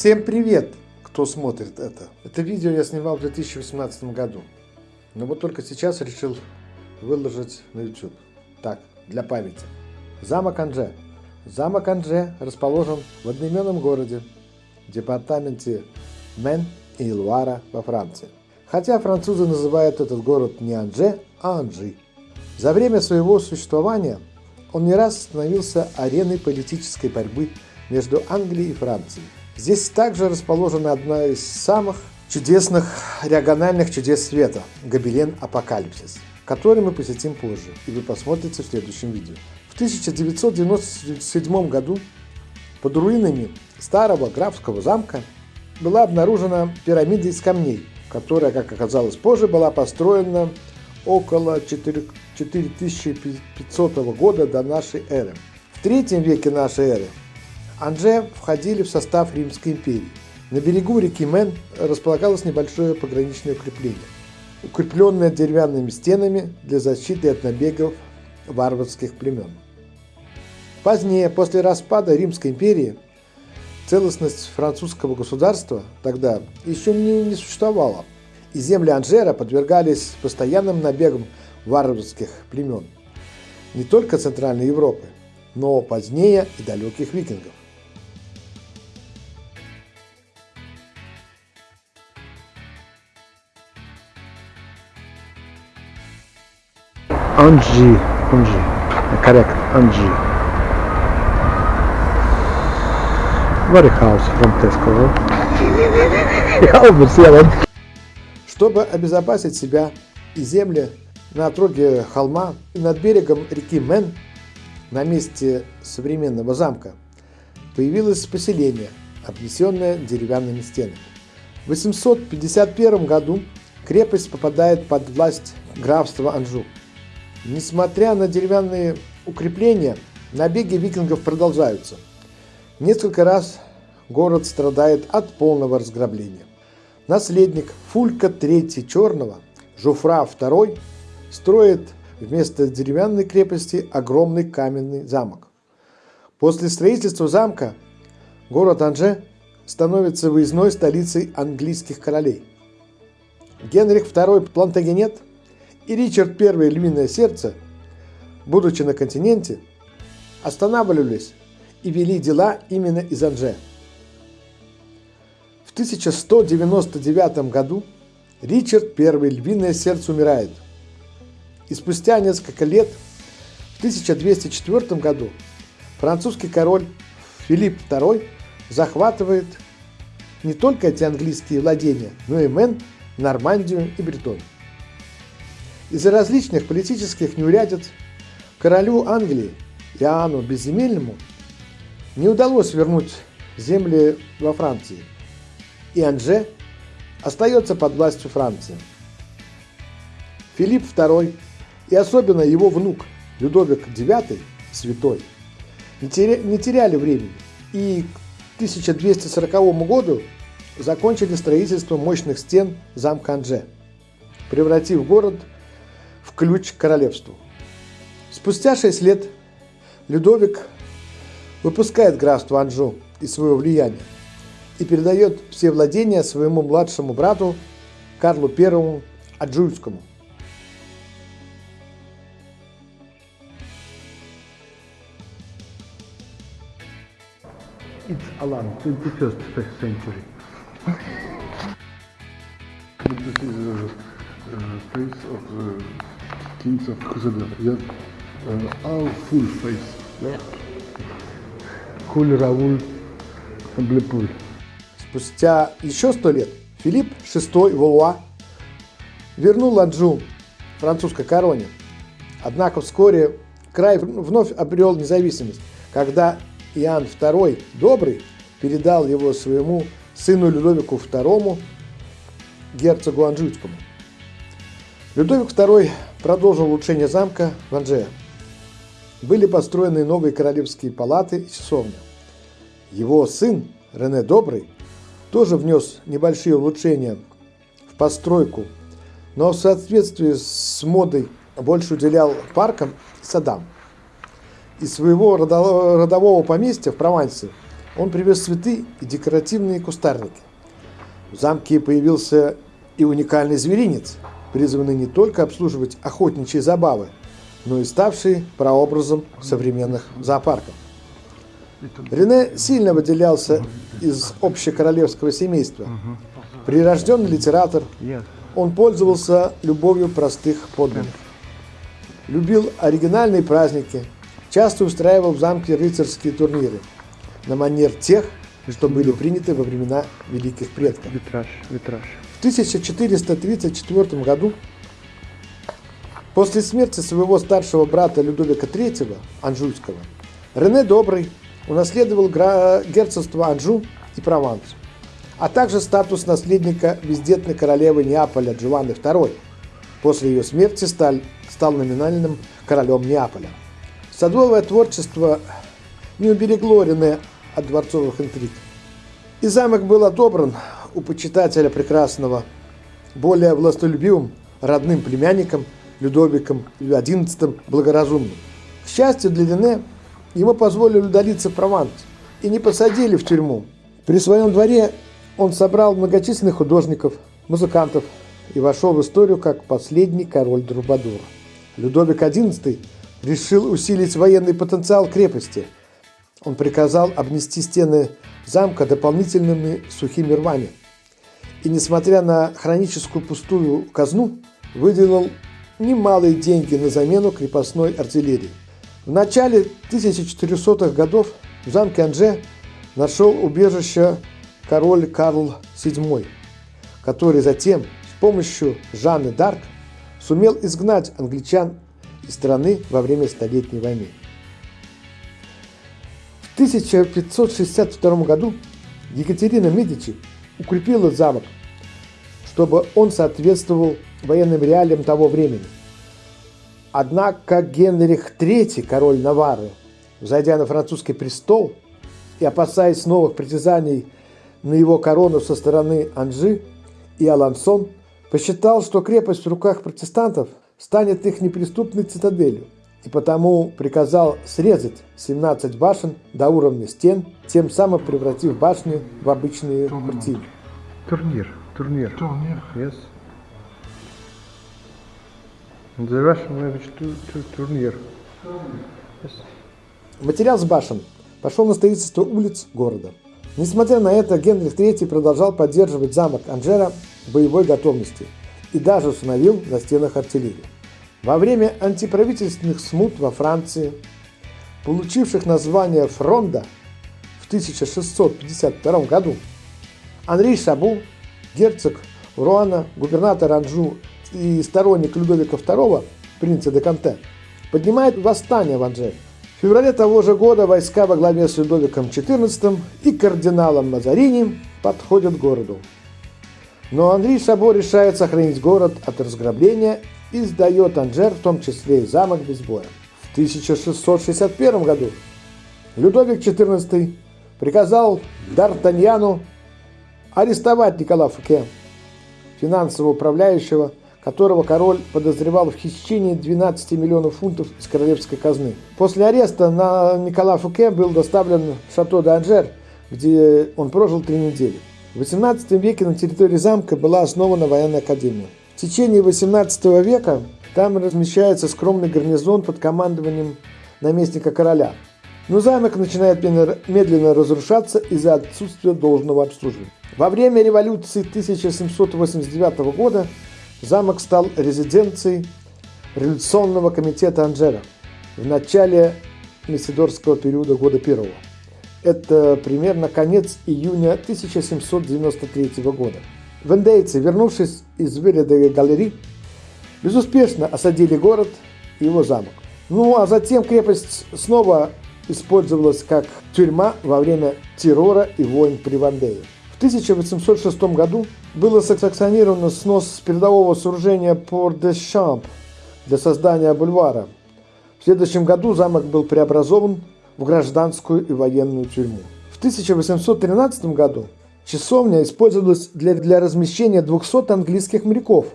Всем привет, кто смотрит это. Это видео я снимал в 2018 году. Но вот только сейчас решил выложить на YouTube. Так, для памяти. Замок Анже. Замок Анже расположен в одноименном городе, департаменте Мен и Луара во Франции. Хотя французы называют этот город не Анже, а Анжи. За время своего существования он не раз становился ареной политической борьбы между Англией и Францией. Здесь также расположена одна из самых чудесных региональных чудес света – Гобелен Апокалипсис, который мы посетим позже, и вы посмотрите в следующем видео. В 1997 году под руинами старого графского замка была обнаружена пирамида из камней, которая, как оказалось позже, была построена около 4500 года до нашей эры. В третьем веке нашей эры Анже входили в состав Римской империи. На берегу реки Мен располагалось небольшое пограничное укрепление, укрепленное деревянными стенами для защиты от набегов варварских племен. Позднее, после распада Римской империи, целостность французского государства тогда еще не, не существовала, и земли Анжера подвергались постоянным набегам варварских племен не только Центральной Европы, но позднее и далеких викингов. Anji, Anji, correct. Very house from Tesco. Я обусел. Чтобы обезопасить себя и земли на отроге холма и над берегом реки Мен, на месте современного замка, появилось поселение, обнесенное деревянными стенами. В 851 году крепость попадает под власть графства Анжу. Несмотря на деревянные укрепления, набеги викингов продолжаются. Несколько раз город страдает от полного разграбления. Наследник Фулька III Черного, Жуфра II, строит вместо деревянной крепости огромный каменный замок. После строительства замка город Анже становится выездной столицей английских королей. Генрих II Плантагенет – и Ричард I «Львиное сердце», будучи на континенте, останавливались и вели дела именно из Анже. В 1199 году Ричард I «Львиное сердце» умирает. И спустя несколько лет, в 1204 году, французский король Филипп II захватывает не только эти английские владения, но и Мэн, Нормандию и Бретонию. Из-за различных политических неурядиц королю Англии Иоанну Безземельному не удалось вернуть земли во Франции, и Анже остается под властью Франции. Филипп II и особенно его внук Людовик IX, святой, не теряли времени и к 1240 году закончили строительство мощных стен замка Анже, превратив город в ключ к королевству. Спустя шесть лет Людовик выпускает графство Анжу из своего влияния и передает все владения своему младшему брату Карлу I Аджульскому. It's Alan, 21st century. Kings of Crusader. Yeah, uh, our full face. Куль Рауль Блепуль. Спустя еще сто лет Филипп VI Валуа вернул Анджу французской короне. Однако вскоре край вновь обрел независимость, когда Иоанн II Добрый передал его своему сыну Людовику II, герцогу Анжуйскому. Людовик II продолжил улучшение замка в Анже. Были построены новые королевские палаты и часовня. Его сын Рене Добрый тоже внес небольшие улучшения в постройку, но в соответствии с модой больше уделял паркам и садам. Из своего родового поместья в Провансе Он привез цветы и декоративные кустарники. В замке появился и уникальный зверинец, призванный не только обслуживать охотничьи забавы, но и ставший прообразом современных зоопарков. Рене сильно выделялся из общекоролевского семейства. Прирожденный литератор, он пользовался любовью простых подданных. Любил оригинальные праздники, часто устраивал в замке рыцарские турниры на манер тех, что были приняты во времена великих предков. Витраж, витраж. В 1434 году, после смерти своего старшего брата Людовика III, Анжуйского, Рене Добрый унаследовал герцогство Анжу и Прованс, а также статус наследника бездетной королевы Неаполя Джованны II. После ее смерти стал, стал номинальным королем Неаполя. Садовое творчество не уберегло Рене от дворцовых интриг. И замок был отобран у почитателя прекрасного, более властолюбивым родным племянником Людовиком XI Благоразумным. К счастью для Рене, ему позволили удалиться в Прованс и не посадили в тюрьму. При своем дворе он собрал многочисленных художников, музыкантов и вошел в историю как последний король Друбадур. Людовик XI решил усилить военный потенциал крепости. Он приказал обнести стены замка дополнительными сухими рвами. И, несмотря на хроническую пустую казну, выделил немалые деньги на замену крепостной артиллерии. В начале 1400-х годов в замке Анже нашел убежище король Карл VII, который затем с помощью Жанны Дарк сумел изгнать англичан из страны во время Столетней войны. В 1562 году Екатерина Медичи укрепила замок, чтобы он соответствовал военным реалиям того времени. Однако Генрих III, король Наварры, взойдя на французский престол и опасаясь новых притязаний на его корону со стороны Анжи и Алансон, посчитал, что крепость в руках протестантов станет их неприступной цитаделью, и потому приказал срезать 17 башен до уровня стен, тем самым превратив башни в обычные картины. Турнир, турнир. Turnier. Yes. The Russian language, tu- tu- турнир. Yes. Материал с башен пошел на строительство улиц города. Несмотря на это, Генрих III продолжал поддерживать замок Анжера в боевой готовности и даже установил на стенах артиллерию. Во время антиправительственных смут во Франции, получивших название Фронда в 1652 году, Анри Шабу, герцог Руана, губернатор Анжу и сторонник Людовика II, принца де Канте, поднимает восстание в Анжере. В феврале того же года войска во главе с Людовиком XIV и кардиналом Мазарини подходят к городу. Но Андрей Шабо решает сохранить город от разграбления и сдает Анжер, в том числе и замок без боя. В 1661 году Людовик XIV приказал Д'Артаньяну арестовать Никола Фуке, финансового управляющего, которого король подозревал в хищении 12 миллионов фунтов из королевской казны. После ареста на Никола Фуке был доставлен в шато де Анжер, где он прожил три недели. В XVIII веке на территории замка была основана военная академия. В течение XVIII века там размещается скромный гарнизон под командованием наместника короля. Но замок начинает медленно- разрушаться из-за отсутствия должного обслуживания. Во время революции 1789 года замок стал резиденцией революционного комитета Анжера в начале Мессидорского периода года первого. Это примерно конец июня 1793 года. Вендейцы, вернувшись из Вилля де Галери, безуспешно осадили город и его замок. Ну а затем крепость снова использовалась как тюрьма во время террора и войн при Вандее. В 1806 году было санкционировано снос передового сооружения Порт-де-Шамп для создания бульвара. В следующем году замок был преобразован в гражданскую и военную тюрьму. В 1813 году часовня использовалась для, для размещения 200 английских моряков,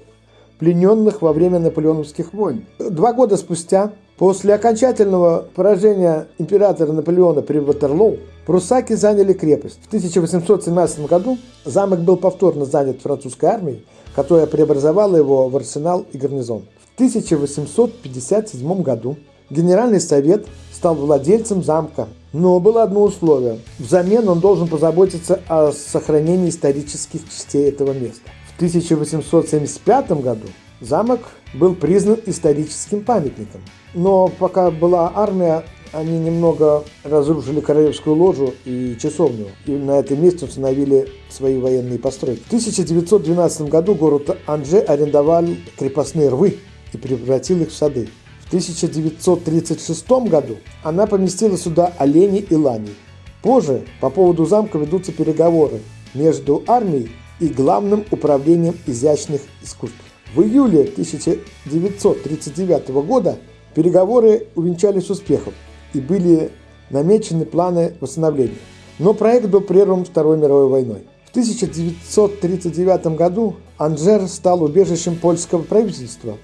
плененных во время наполеоновских войн. Два года спустя, после окончательного поражения императора Наполеона при Ватерлоу, Прусаки заняли крепость. В 1817 году замок был повторно занят французской армией, которая преобразовала его в арсенал и гарнизон. В 1857 году Генеральный совет стал владельцем замка, но было одно условие. Взамен он должен позаботиться о сохранении исторических частей этого места. В 1875 году замок был признан историческим памятником. Но пока была армия, они немного разрушили королевскую ложу и часовню, и на этом месте установили свои военные постройки. В 1912 году город Анже арендовал крепостные рвы и превратил их в сады. В 1936 году она поместила сюда оленей и ланей. Позже по поводу замка ведутся переговоры между армией и Главным управлением изящных искусств. В июле 1939 года переговоры увенчались успехом и были намечены планы восстановления. Но проект был прерван Второй мировой войной. В 1939 году Анжер стал убежищем польского правительства.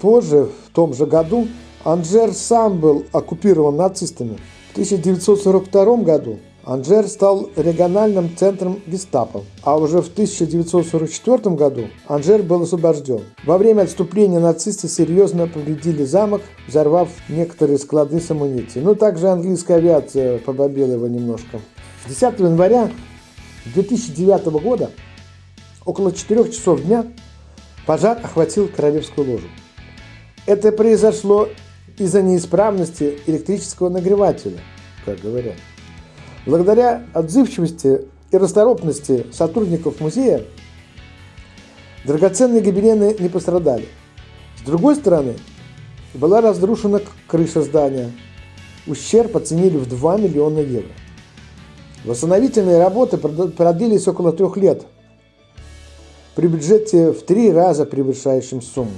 Позже, в том же году, Анжер сам был оккупирован нацистами. В 1942 году Анжер стал региональным центром гестапо, а уже в 1944 году Анжер был освобожден. Во время отступления нацисты серьезно повредили замок, взорвав некоторые склады с амуницией. Но также английская авиация побомбила его немножко. 10 января 2009 года, около 4 часов дня, пожар охватил королевскую ложу. Это произошло из-за неисправности электрического нагревателя, как говорят. Благодаря отзывчивости и расторопности сотрудников музея драгоценные гобелены не пострадали. С другой стороны, была разрушена крыша здания. Ущерб оценили в 2 миллиона евро. Восстановительные работы продлились около трех лет при бюджете в три раза превышающем сумму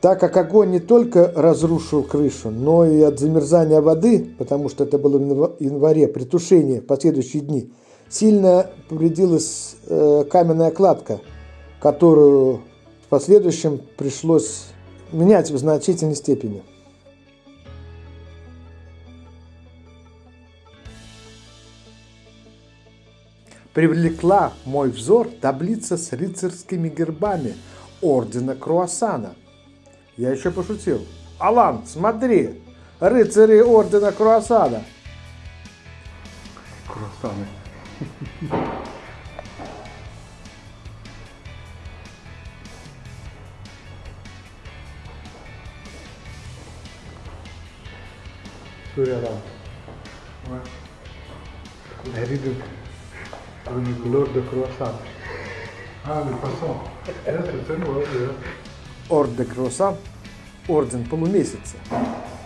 так как огонь не только разрушил крышу, но и от замерзания воды, потому что это было в январе, при тушении в последующие дни, сильно повредилась э, каменная кладка, которую в последующем пришлось менять в значительной степени. Привлекла мой взор таблица с рыцарскими гербами ордена Круассана – я еще пошутил. Алан, смотри, рыцари ордена Круассана. Круассаны. Suryaram. Herido une couleur de croissant. Ah, le poisson. Yes, it's in well, yeah. Орден Круассан – орден полумесяца.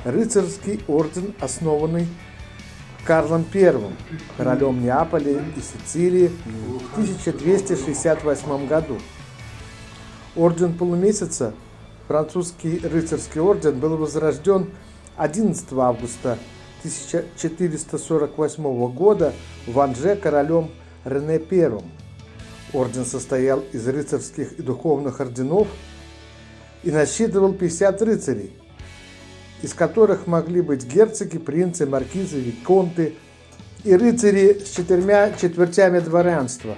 Рыцарский орден, основанный Карлом I, королем Неаполя и Сицилии в 1268 году. Орден полумесяца, французский рыцарский орден, был возрожден 11 августа 1448 года в Анже королем Рене I. Орден состоял из рыцарских и духовных орденов – и насчитывал 50 рыцарей, из которых могли быть герцоги, принцы, маркизы, виконты и рыцари с четырьмя четвертями дворянства.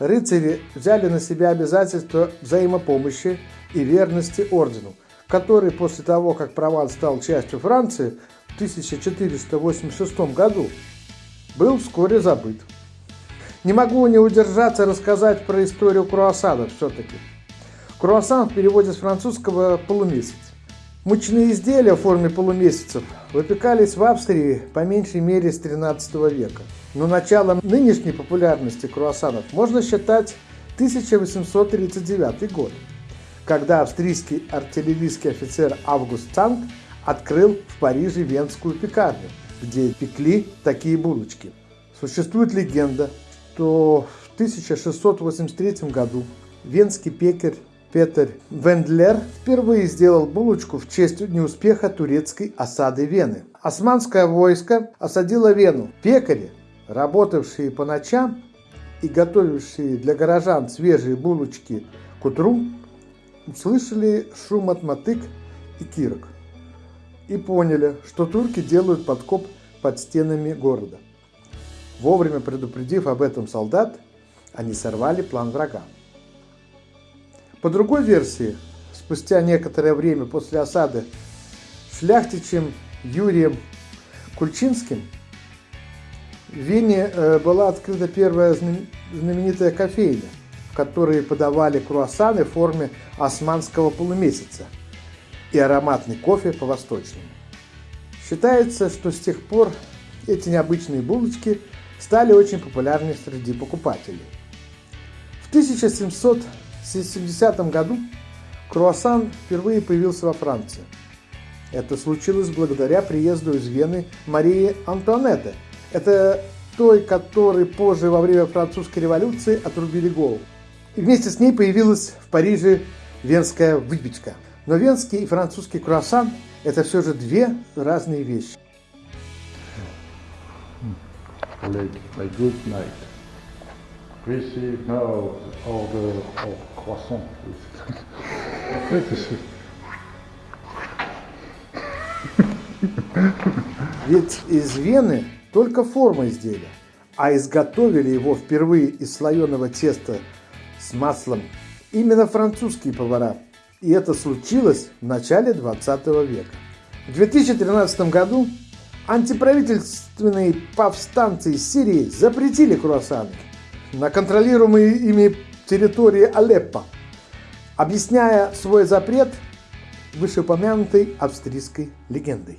Рыцари взяли на себя обязательство взаимопомощи и верности ордену, который после того, как Прованс стал частью Франции в 1486 году, был вскоре забыт. Не могу не удержаться рассказать про историю круассанов все-таки – Круассан в переводе с французского «полумесяц». Мучные изделия в форме полумесяцев выпекались в Австрии по меньшей мере с 13 века. Но началом нынешней популярности круассанов можно считать 1839 год, когда австрийский артиллерийский офицер Август Цанг открыл в Париже венскую пекарню, где пекли такие булочки. Существует легенда, что в 1683 году венский пекарь Петер Вендлер впервые сделал булочку в честь неуспеха турецкой осады Вены. Османское войско осадило Вену. Пекари, работавшие по ночам и готовившие для горожан свежие булочки к утру, услышали шум от мотык и кирок и поняли, что турки делают подкоп под стенами города. Вовремя предупредив об этом солдат, они сорвали план врага. По другой версии, спустя некоторое время после осады шляхтичем Юрием Кульчинским в Вене э, была открыта первая знаменитая кофейня, в которой подавали круассаны в форме османского полумесяца и ароматный кофе по-восточному. Считается, что с тех пор эти необычные булочки стали очень популярны среди покупателей. В 1770 году круассан впервые появился во Франции. Это случилось благодаря приезду из Вены Марии Антуанетты. Это той, которой позже во время французской революции отрубили голову. И вместе с ней появилась в Париже венская выпечка. Но венский и французский круассан это все же две разные вещи. Good night. Receive now order of croissant. Ведь из Вены только форма изделия, а изготовили его впервые из слоеного теста с маслом именно французские повара – и это случилось в начале 20 века. В 2013 году антиправительственные повстанцы из Сирии запретили круассаны на контролируемой ими территории Алеппо, объясняя свой запрет вышеупомянутой австрийской легендой.